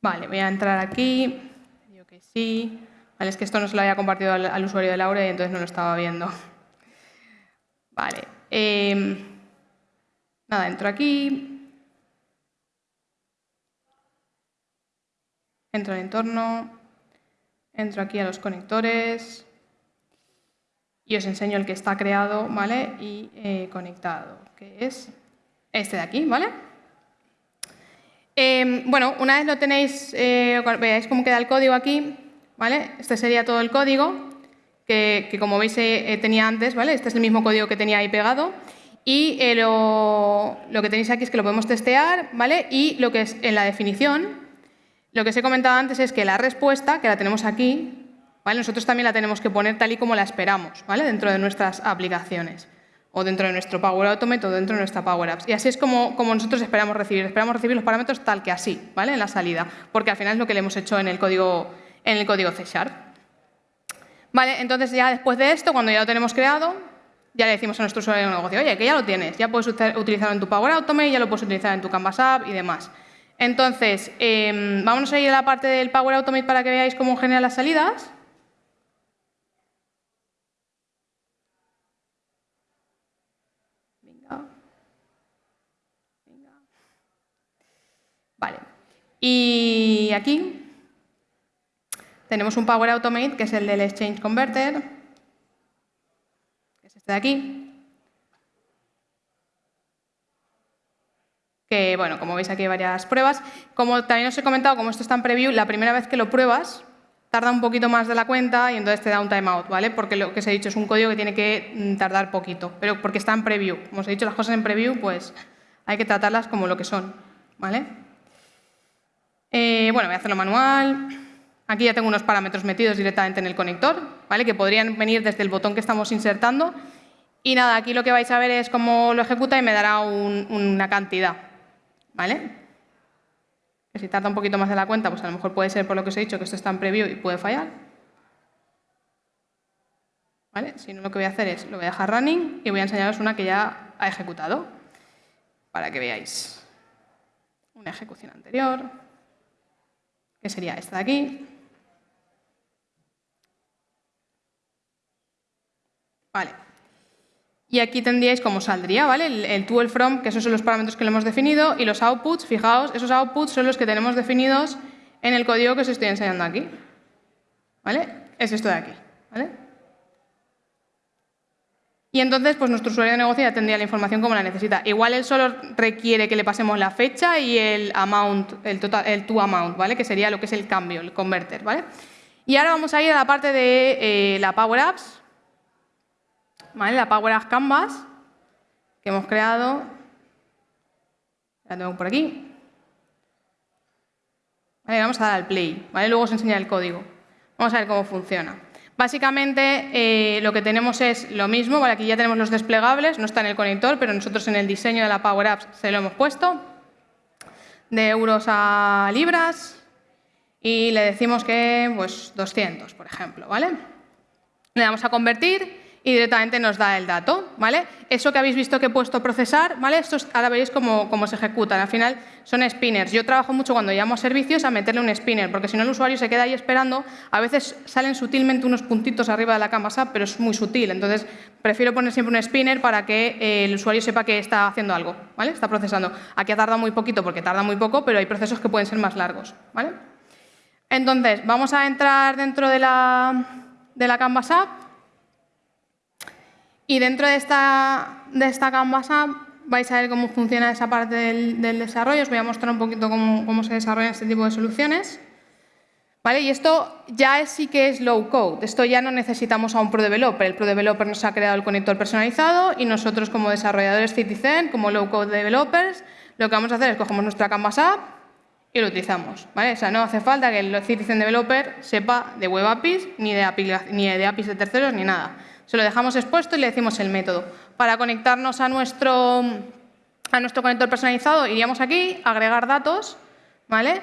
Vale, voy a entrar aquí. Digo que sí. Es que esto no se lo había compartido al, usuario de Laura y entonces no lo estaba viendo. Vale. Em, nada, entro aquí. Entro en entorno. Entro aquí a los conectores. Y os enseño el que está creado ¿vale? y eh, conectado, que es este de aquí. ¿vale? Em, bueno, una vez lo tenéis, eh, veáis cómo queda el código aquí, ¿vale? Este sería todo el código que, como veis eh, eh, tenía antes, ¿vale? Este es el mismo código que tenía ahí pegado. Y eh, lo, que tenéis aquí es que lo podemos testear, ¿vale? Y lo que es en la definición, lo que os he comentado antes es que la respuesta, que la tenemos aquí, ¿vale? Nosotros también la tenemos que poner tal y como la esperamos, ¿vale? Dentro de nuestras aplicaciones o dentro de nuestro Power Automate o dentro de nuestra Power Apps. Y así es como, nosotros esperamos recibir. Esperamos recibir los parámetros tal que así, ¿vale? En la salida, porque al final es lo que le hemos hecho en el código en el código C Sharp. Vale, entonces ya después de esto, cuando ya lo tenemos creado, ya le decimos a nuestro usuario de negocio, oye, que ya lo tienes, ya puedes utilizarlo en tu Power Automate, ya lo puedes utilizar en tu Canvas App y demás. Entonces, eh, vamos a ir a la parte del Power Automate para que veáis cómo genera las salidas. Venga. Venga. Vale. Y aquí tenemos un Power Automate, que es el del Exchange Converter, que es este de aquí. Bueno, como veis aquí hay varias pruebas. Como también os he comentado, como esto está en preview, la primera vez que lo pruebas tarda un poquito más de la cuenta y entonces te da un timeout, ¿vale? Porque lo que os he dicho es un código que tiene que mm, tardar poquito, pero porque está en preview. Como os he dicho, las cosas en preview, pues hay que tratarlas como lo que son, ¿vale? Eh, bueno, voy a hacerlo manual. Aquí ya tengo unos parámetros metidos directamente en el conector, ¿vale? que podrían venir desde el botón que estamos insertando. Y nada, aquí lo que vais a ver es cómo lo ejecuta y me dará una cantidad. ¿Vale? Que si tarda un poquito más de la cuenta, pues a lo mejor puede ser por lo que os he dicho que esto está en preview y puede fallar. ¿Vale? Si no, lo que voy a hacer es, lo voy a dejar running y voy a enseñaros una que ya ha ejecutado para que veáis una ejecución anterior, que sería esta de aquí. Vale. Y aquí tendríais cómo saldría, ¿vale? El, el to, el from, que esos son los parámetros que le hemos definido, y los outputs, fijaos, esos outputs son los que tenemos definidos en el código que os estoy enseñando aquí. ¿Vale? Es esto de aquí, ¿vale? Y entonces, pues nuestro usuario de negocio ya tendría la información como la necesita. Igual él solo requiere que le pasemos la fecha y el amount, el, total, el to amount, ¿vale? Que sería lo que es el cambio, el converter, ¿vale? Y ahora vamos a ir a la parte de eh, la Power Apps, La Power Apps Canvas que hemos creado. La tengo por aquí. Vale, vamos a dar al play. Luego os enseñaré el código. Vamos a ver cómo funciona. Básicamente eh, lo que tenemos es lo mismo, aquí ya tenemos los desplegables, no está en el conector, pero nosotros en el diseño de la Power Apps se lo hemos puesto, de euros a libras, y le decimos que pues 200, por ejemplo, ¿vale? Le damos a convertir y directamente nos da el dato, ¿vale? Eso que habéis visto que he puesto procesar, ¿vale? Estos ahora veréis cómo, cómo, se ejecutan. Al final son spinners. Yo trabajo mucho cuando llamo a servicios a meterle un spinner, porque si no el usuario se queda ahí esperando. A veces salen sutilmente unos puntitos arriba de la Canvas App, pero es muy sutil. Entonces, prefiero poner siempre un spinner para que eh, el usuario sepa que está haciendo algo, ¿vale? Está procesando. Aquí ha tardado muy poquito porque tarda muy poco, pero hay procesos que pueden ser más largos, ¿vale? Entonces, vamos a entrar dentro de la, de la Canvas App y dentro de esta, de esta Canvas App vais a ver cómo funciona esa parte del, desarrollo. Os voy a mostrar un poquito cómo, cómo, se desarrollan este tipo de soluciones. ¿Vale? Y esto ya sí que es low code. Esto ya no necesitamos a un ProDeveloper. El ProDeveloper nos ha creado el conector personalizado y nosotros como desarrolladores Citizen, como low code developers, lo que vamos a hacer es cogemos nuestra Canvas App y lo utilizamos. ¿vale? O sea, no hace falta que el Citizen Developer sepa de Web APIs, ni de, ni de APIs de terceros, ni nada. Se lo dejamos expuesto y le decimos el método. Para conectarnos a nuestro, a nuestro conector personalizado, iríamos aquí, agregar datos, ¿vale?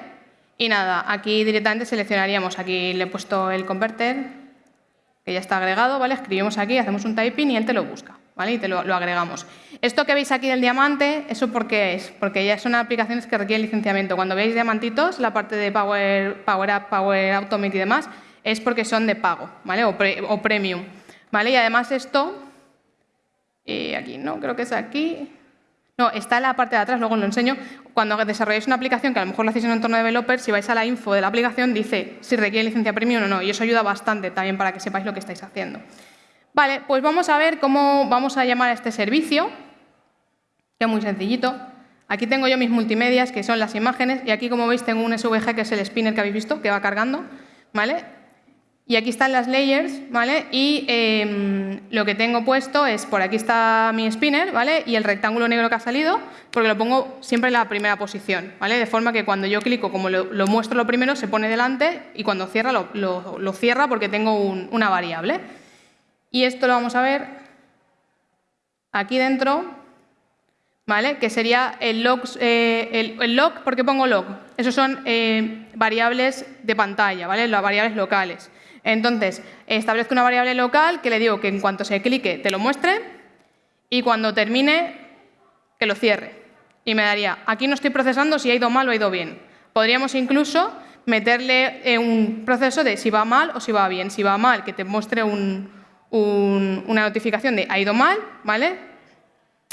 Y nada, aquí directamente seleccionaríamos, aquí le he puesto el converter, que ya está agregado, ¿vale? Escribimos aquí, hacemos un typing y él te lo busca, ¿vale? Y te lo, agregamos. Esto que veis aquí del diamante, ¿eso por qué es? Porque ya son aplicaciones que requieren licenciamiento. Cuando veis diamantitos, la parte de Power, Power Up, Power Automate y demás, es porque son de pago, ¿vale? O, o premium. ¿Vale? Y además esto, eh, aquí no, creo que es aquí, no, está en la parte de atrás, luego lo enseño. Cuando desarrolláis una aplicación, que a lo mejor lo hacéis en un entorno de developer, si vais a la info de la aplicación, dice si requiere licencia premium o no, y eso ayuda bastante también para que sepáis lo que estáis haciendo. Vale, pues vamos a ver cómo vamos a llamar a este servicio, que es muy sencillito. Aquí tengo yo mis multimedias, que son las imágenes, y aquí, como veis, tengo un SVG, que es el spinner que habéis visto, que va cargando. ¿vale? Y aquí están las layers, ¿vale? Y em, lo que tengo puesto es, por aquí está mi spinner, ¿vale? Y el rectángulo negro que ha salido, porque lo pongo siempre en la primera posición, ¿vale? De forma que cuando yo clico, como lo, muestro lo primero, se pone delante y cuando cierra, lo, cierra porque tengo una variable. Y esto lo vamos a ver aquí dentro, ¿vale? Que sería el log, eh, el, log, ¿por qué pongo log? Esos son eh, variables de pantalla, ¿vale? Las variables locales. Entonces, establezco una variable local que le digo que en cuanto se clique te lo muestre y cuando termine que lo cierre. Y me daría, aquí no estoy procesando si ha ido mal o ha ido bien. Podríamos incluso meterle un proceso de si va mal o si va bien. Si va mal, que te muestre una notificación de ha ido mal, ¿vale?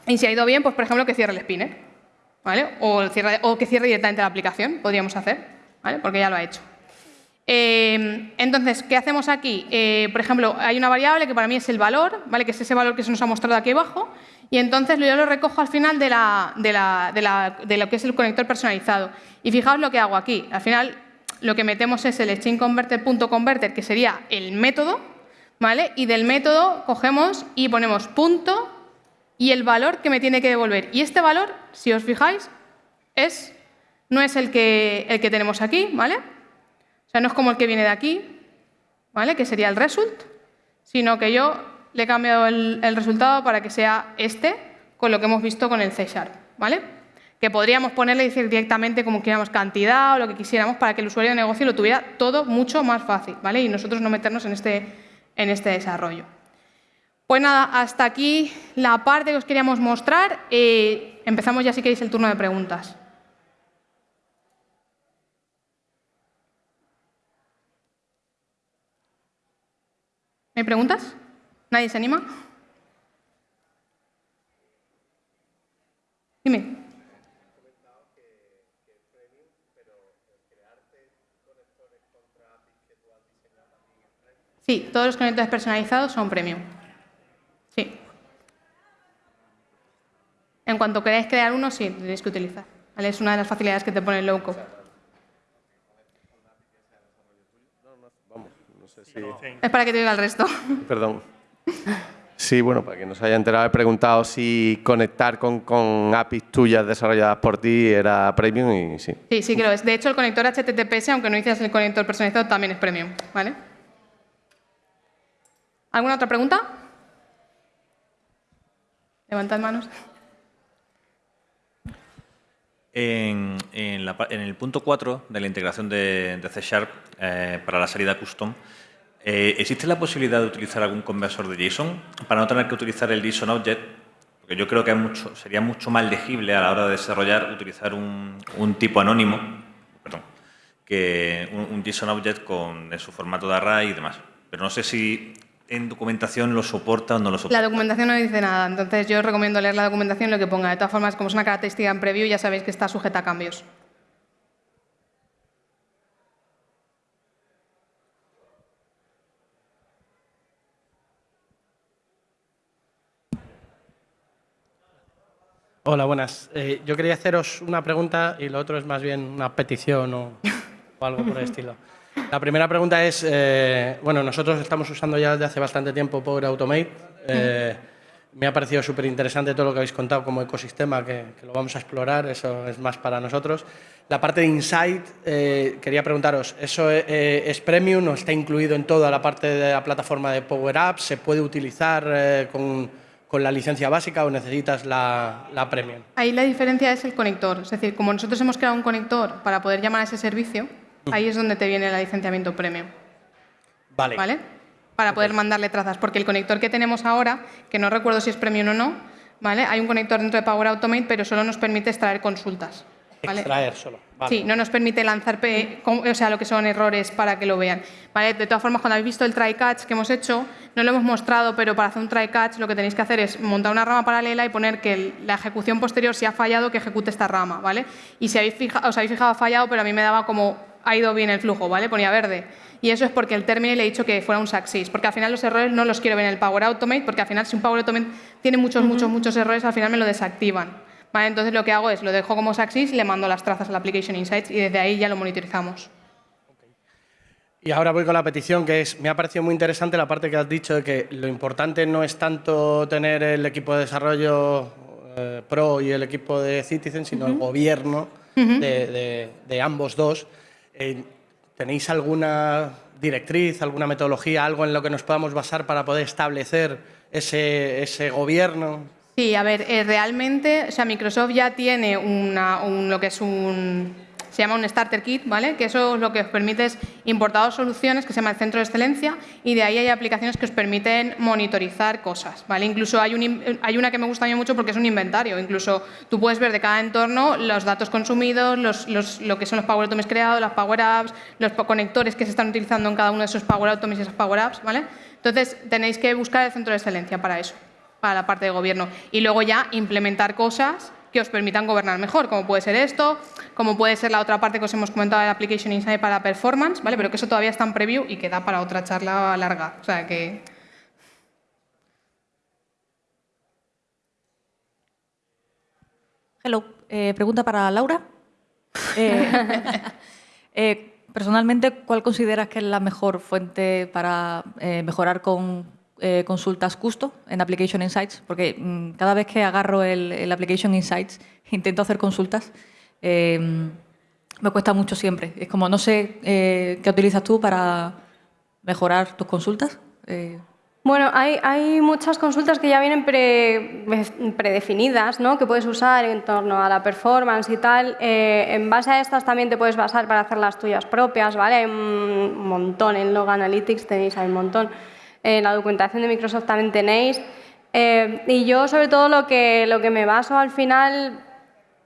Y si ha ido bien, pues por ejemplo que cierre el spinner, ¿vale? O, o que cierre directamente la aplicación, podríamos hacer, ¿vale? Porque ya lo ha hecho. Em, entonces, ¿qué hacemos aquí? Eh, por ejemplo, hay una variable que para mí es el valor, ¿vale? que es ese valor que se nos ha mostrado aquí abajo, y entonces yo lo recojo al final de, lo que es el conector personalizado. Y fijaos lo que hago aquí. Al final lo que metemos es el stringConverter.converter, que sería el método, ¿vale? y del método cogemos y ponemos punto y el valor que me tiene que devolver. Y este valor, si os fijáis, es, no es el que, el que tenemos aquí, ¿vale? O sea, no es como el que viene de aquí, ¿vale? que sería el result, sino que yo le he cambiado el, resultado para que sea este, con lo que hemos visto con el C Sharp. ¿vale? Que podríamos ponerle decir directamente como quisiéramos cantidad o lo que quisiéramos para que el usuario de negocio lo tuviera todo mucho más fácil ¿vale? y nosotros no meternos en este, en este desarrollo. Pues nada, hasta aquí la parte que os queríamos mostrar. Eh, empezamos ya si queréis el turno de preguntas. ¿Hay preguntas? ¿Nadie se anima? Dime. Sí, todos los conectores personalizados son premium. Sí. En cuanto queráis crear uno, sí, tenéis que utilizar. Es una de las facilidades que te pone el low. Es para que te diga el resto. Perdón. Sí, bueno, para que no se haya enterado, he preguntado si conectar con, con, APIs tuyas desarrolladas por ti era premium y sí. Sí, sí que lo es. De hecho, el conector HTTPS, aunque no hicieras el conector personalizado, también es premium. ¿vale? ¿Alguna otra pregunta? Levantad manos. En, el punto 4 de la integración de, C Sharp eh, para la salida custom, eh, ¿existe la posibilidad de utilizar algún conversor de JSON para no tener que utilizar el JSON Object? Porque yo creo que sería mucho más legible a la hora de desarrollar utilizar un, tipo anónimo, perdón, que un, JSON Object con su formato de array y demás. Pero no sé si en documentación lo soporta o no lo soporta. La documentación no dice nada, entonces yo recomiendo leer la documentación lo que ponga. De todas formas, como es una característica en preview, ya sabéis que está sujeta a cambios. Hola, buenas. Eh, yo quería haceros una pregunta y lo otro es más bien una petición o, o algo por el estilo. La primera pregunta es, eh, bueno, nosotros estamos usando ya desde hace bastante tiempo Power Automate. Eh, me ha parecido súper interesante todo lo que habéis contado como ecosistema, que, lo vamos a explorar, eso es más para nosotros. La parte de Insight, eh, quería preguntaros, ¿eso es premium o está incluido en toda la parte de la plataforma de Power Apps? ¿Se puede utilizar con, con, la licencia básica o necesitas la, la premium? Ahí la diferencia es el conector, es decir, como nosotros hemos creado un conector para poder llamar a ese servicio, Ahí es donde te viene el licenciamiento premium. Vale. ¿Vale? Para poder mandarle trazas, porque el conector que tenemos ahora, que no recuerdo si es premium o no, ¿vale? Hay un conector dentro de Power Automate, pero solo nos permite extraer consultas. Extraer solo. Sí, no nos permite lanzar o sea, lo que son errores para que lo vean. ¿Vale? De todas formas, cuando habéis visto el try catch que hemos hecho, no lo hemos mostrado, pero para hacer un try catch lo que tenéis que hacer es montar una rama paralela y poner que la ejecución posterior, si ha fallado, que ejecute esta rama. ¿vale? Y si habéis fijado, os habéis fijado, ha fallado, pero a mí me daba como ha ido bien el flujo, ¿vale? Ponía verde. Y eso es porque el término le he dicho que fuera un success, porque al final los errores no los quiero ver en el Power Automate, porque al final si un Power Automate tiene muchos, muchos, muchos errores, al final me lo desactivan. ¿Vale? Entonces lo que hago es, lo dejo como success, le mando las trazas al Application Insights y desde ahí ya lo monitorizamos. Y ahora voy con la petición, que es, me ha parecido muy interesante la parte que has dicho de que lo importante no es tanto tener el equipo de desarrollo eh, Pro y el equipo de Citizen, sino el gobierno de ambos dos. Eh, ¿Tenéis alguna directriz, alguna metodología, algo en lo que nos podamos basar para poder establecer ese, ese gobierno? Sí, a ver, eh, realmente, o sea, Microsoft ya tiene una, un, lo que es un se llama un Starter Kit, ¿vale? que eso lo que os permite es importar soluciones, que se llama el Centro de Excelencia, y de ahí hay aplicaciones que os permiten monitorizar cosas. ¿vale? Incluso hay, un, hay una que me gusta a mí mucho porque es un inventario. Incluso tú puedes ver de cada entorno los datos consumidos, los, lo que son los Power Automies creados, las Power Apps, los conectores que se están utilizando en cada uno de esos Power Automies y esas Power Apps. ¿vale? Entonces, tenéis que buscar el Centro de Excelencia para eso, para la parte de gobierno. Y luego ya implementar cosas que os permitan gobernar mejor, como puede ser esto, como puede ser la otra parte que os hemos comentado de Application Insight para performance, ¿vale? pero que eso todavía está en preview y queda para otra charla larga. O sea que... Hello, eh, pregunta para Laura. Eh, eh, personalmente, ¿cuál consideras que es la mejor fuente para mejorar con eh, consultas custo en Application Insights, porque mm, cada vez que agarro el, Application Insights intento hacer consultas, em, me cuesta mucho siempre. Es como, no sé eh, qué utilizas tú para mejorar tus consultas. Eh, bueno, hay, hay, muchas consultas que ya vienen predefinidas, ¿no? que puedes usar en torno a la performance y tal. en base a estas también te puedes basar para hacer las tuyas propias, ¿vale? Hay un montón en Log Analytics, tenéis hay un montón en la documentación de Microsoft también tenéis. Eh, y yo sobre todo lo que, lo que me baso al final,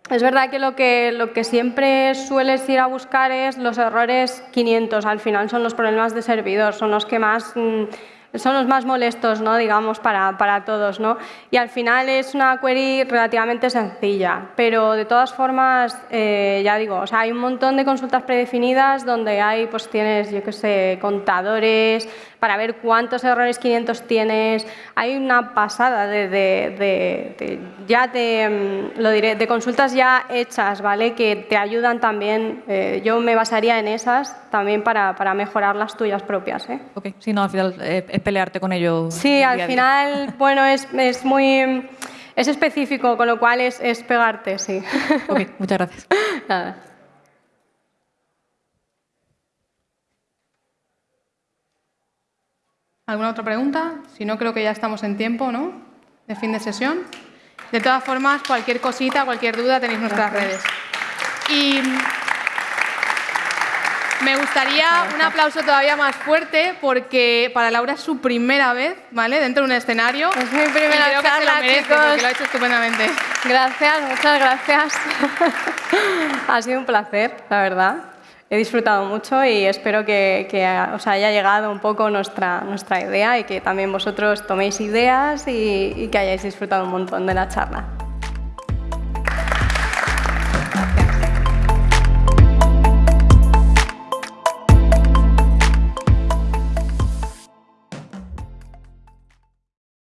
es verdad que lo, que lo que siempre sueles ir a buscar es los errores 500, al final son los problemas de servidor, son los que más mm, son los más molestos, ¿no? digamos, para, para, todos. ¿no? Y al final es una query relativamente sencilla, pero de todas formas, eh, ya digo, o sea, hay un montón de consultas predefinidas donde hay, pues tienes, yo qué sé, contadores para ver cuántos errores 500 tienes. Hay una pasada de, de, ya de, mm, lo diré, de consultas ya hechas, ¿vale? Que te ayudan también. Eh, yo me basaría en esas también para, para mejorar las tuyas propias. ¿eh? Ok, sí, no, al final eh, es pelearte con ello. Sí, al final, bueno, es, es, muy... Es específico, con lo cual es, es pegarte, sí. Ok, muchas gracias. Nada. ¿Alguna otra pregunta? Si no, creo que ya estamos en tiempo, ¿no? De fin de sesión. De todas formas, cualquier cosita, cualquier duda, tenéis nuestras redes. Y me gustaría un aplauso todavía más fuerte porque para Laura es su primera vez, ¿vale? Dentro de un escenario. Es mi primera vez. charla, que se lo merece chicos. porque lo ha hecho estupendamente. Gracias, muchas gracias. ha sido un placer, la verdad. He disfrutado mucho y espero que, que, os haya llegado un poco nuestra, nuestra idea y que también vosotros toméis ideas y, y que hayáis disfrutado un montón de la charla.